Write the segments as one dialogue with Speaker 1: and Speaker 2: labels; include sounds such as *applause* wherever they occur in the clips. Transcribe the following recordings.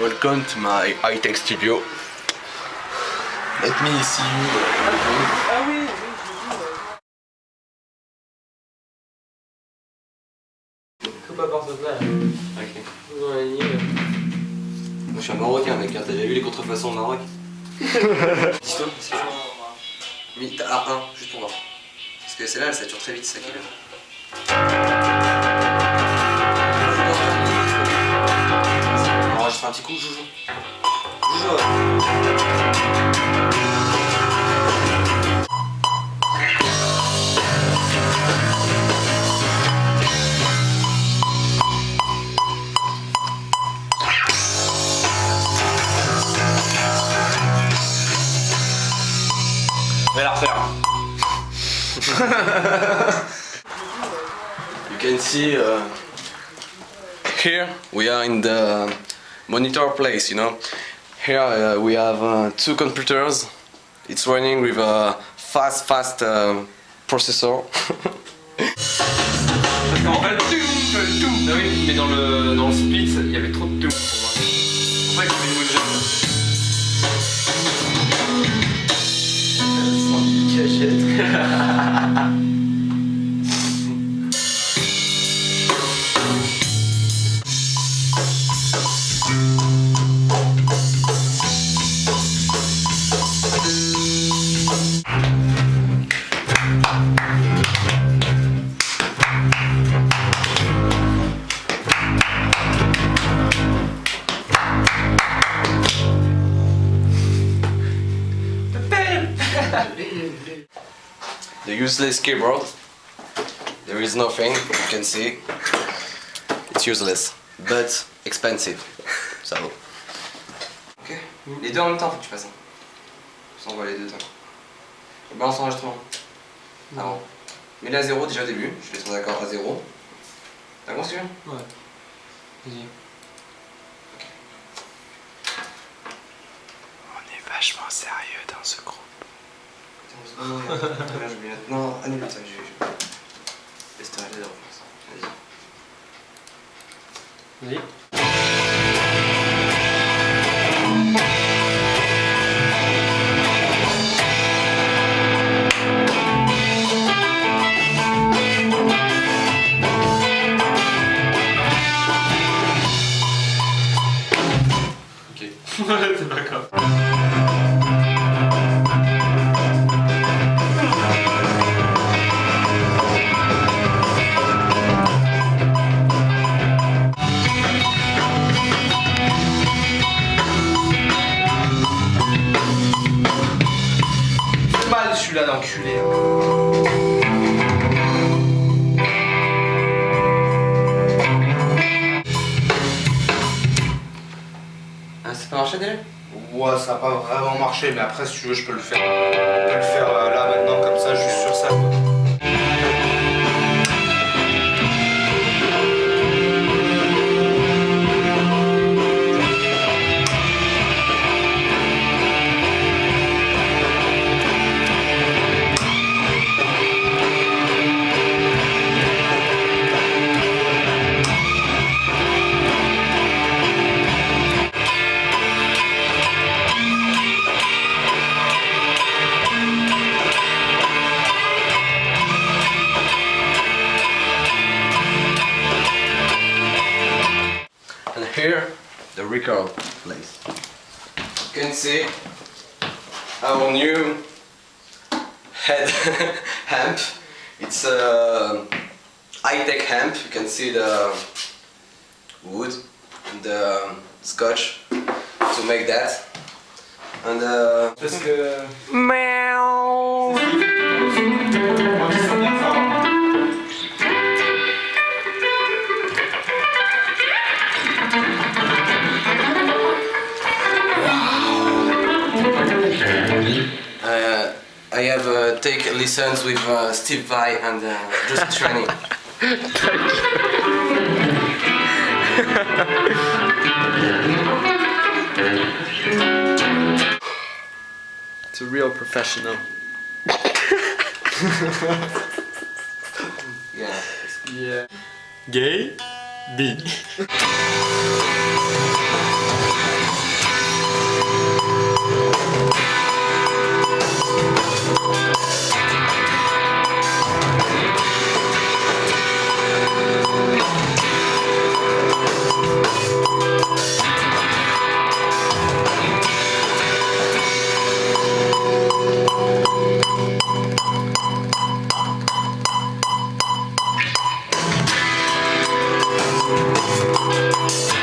Speaker 1: Welcome to my high-tech studio. Let me see you.
Speaker 2: Ah oui, oui. Faut pas porter ça.
Speaker 1: Ok.
Speaker 2: Ouais.
Speaker 1: Moi je suis un Marocain mec, hein. t'as déjà vu les contrefaçons au Maroc *laughs* Dis-toi, c'est chaud. Mais t'as A1, juste pour voir. Parce que celle-là elle sature très vite, c'est ça qui est bien. Un petit coup, joujou. Joujou ouais.
Speaker 3: On va la refaire. *laughs*
Speaker 1: You can see uh, here we are in the monitor place, you know. Here uh, we have uh, two computers. It's running with a fast, fast uh, processor. *laughs* useless keyboard. There is nothing, you can see. It's useless, but expensive. So. Ok, les deux en même temps, faut que tu fasses. Je t'envoie les deux. Je balance l'enregistrement. Avant. Mets-les à zéro déjà au début, je les trouve d'accord à zéro. T'as compris
Speaker 2: Ouais. Vas-y.
Speaker 3: On est vachement sérieux dans ce groupe.
Speaker 1: Attends, deux secondes, regarde. Là, je vais mettre- Non, annule ça, je vais. Laisse toi aller dans Vas-y.
Speaker 2: Vas-y.
Speaker 1: Ok. *laughs*
Speaker 3: C'est
Speaker 2: celui-là d'enculé. hein.
Speaker 1: Ah, ça peut marcher déjà
Speaker 4: Ouais, ça n'a pas vraiment marché, mais après, si tu veux, je peux le faire. Je peux le faire euh, là maintenant, comme ça, juste sur ça. quoi.
Speaker 1: Head *laughs* amp. It's a high-tech amp. You can see the wood and the scotch to make that. And uh,
Speaker 2: Parce que.
Speaker 1: uh, I have uh, take lessons with uh, Steve Vai and uh, just training. *laughs*
Speaker 2: It's a real professional. *laughs*
Speaker 1: Yeah.
Speaker 2: Yeah. Gay B. *laughs*
Speaker 1: Avec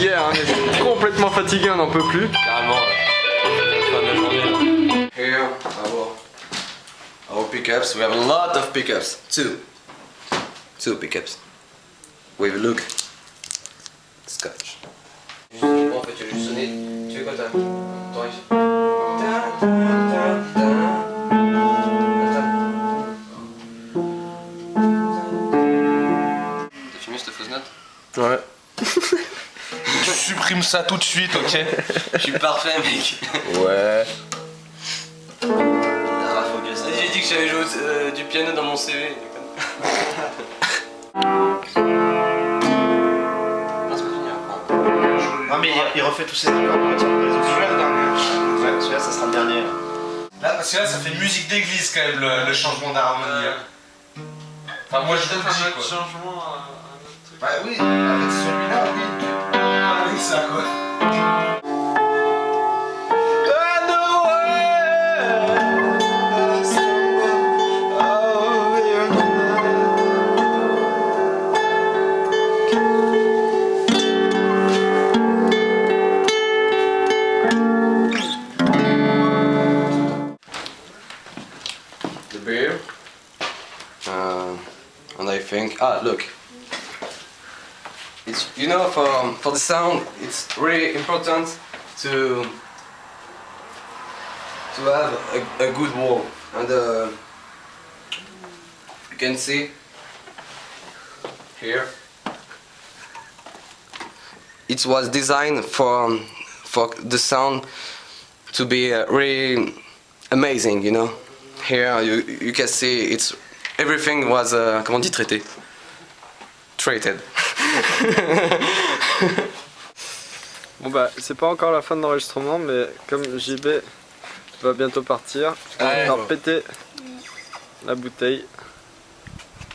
Speaker 2: fatigué, hein. on est complètement fatigué, on n'en peut plus.
Speaker 3: Carrément, là.
Speaker 1: Here, our, our pickups. We have a lot of pickups. Two. Two pickups. With look. Scotch. En fait, tu as juste sonné. Tu fais quoi, toi? Ton
Speaker 4: Ça tout de suite, ok
Speaker 1: Je suis parfait, mec.
Speaker 2: Ouais.
Speaker 1: Ah, focus. J'ai dit que j'avais joué euh, du piano dans mon CV. Non, c'est hein.
Speaker 5: Mais il, il refait tous ses accords pour.
Speaker 4: Celui-là, le dernier.
Speaker 5: Ouais, celui-là ça sera le dernier.
Speaker 4: Là, parce que là, ça fait musique d'église quand même, le, le changement d'harmonie. là. Enfin, moi, je te le dis, quoi.
Speaker 2: changement,
Speaker 4: Bah oui, avec celui-là, oui. Quoi.
Speaker 1: the beer. Uh, and I think, ah, look. It's you know for for the sound, it's really important to to have a, a good wall, and uh, you can see here. It was designed for for the sound to be uh, really amazing, you know. Here you, you can see it's everything was uh, comment dit traité treated.
Speaker 2: Bon bah, c'est pas encore la fin de l'enregistrement, mais comme JB va bientôt partir, on va péter la bouteille.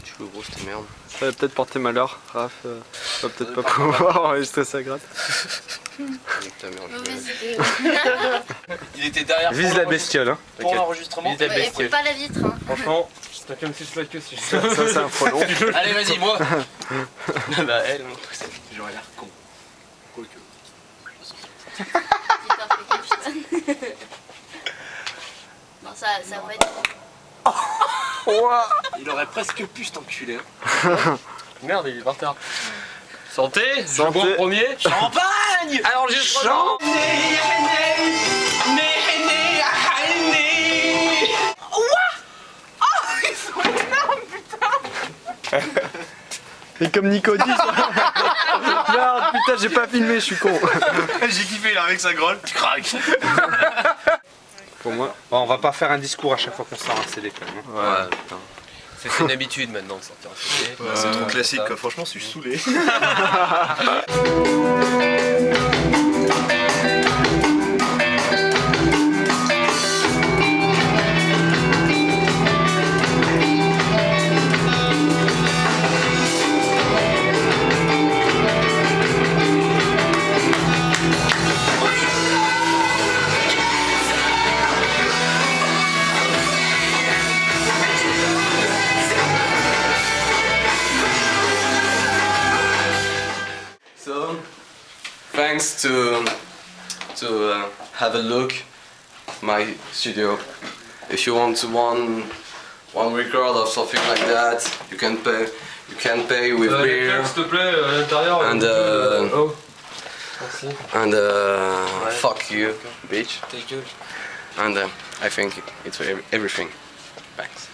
Speaker 1: Tu veux gros cette merde.
Speaker 2: Ça va peut-être porter malheur. Raph euh, va peut-être pas pouvoir enregistrer sa gratte.
Speaker 3: Il était derrière
Speaker 2: Vise la bestiole, hein.
Speaker 3: pour l'enregistrement. Il était
Speaker 6: Ouais, écoute pas la vitre. Hein.
Speaker 3: Franchement, t'as comme si je que si
Speaker 2: Ça, ça, c'est un frelon. *laughs*
Speaker 3: Allez, vas-y, moi *laughs*
Speaker 1: bah elle, non.
Speaker 3: J'aurais l'air con. Quoique.
Speaker 6: Bon, ça, ça va être. *laughs*
Speaker 2: Ouah.
Speaker 3: Il aurait presque pu cet enculé. hein. Merde, il est par terre. Santé, je
Speaker 2: Santé.
Speaker 3: bois en premier. Champagne Alors j'ai
Speaker 2: Chant. Et comme Nico dit, *laughs* Merde, putain, j'ai pas filmé, je suis con. *laughs*
Speaker 5: J'ai kiffé là avec sa grolle. Tu craques. *laughs*
Speaker 2: pour moi.
Speaker 4: Bon, on va pas faire un discours à chaque fois qu'on sort un CD quand même. hein.
Speaker 1: Ouais, putain.
Speaker 7: C'est une habitude maintenant de sortir un CD.
Speaker 5: c'est trop classique quoi. Franchement, je suis saoulé.
Speaker 1: Have a look my studio. If you want to one one record or something like that, you can pay. You can pay with
Speaker 3: les
Speaker 1: beer
Speaker 3: claques, s'il te plaît, à l'intérieur.
Speaker 1: And, uh,
Speaker 3: oh.
Speaker 1: And uh, fuck you, bitch.
Speaker 3: Ta gueule.
Speaker 1: And uh, I think it's everything. Thanks.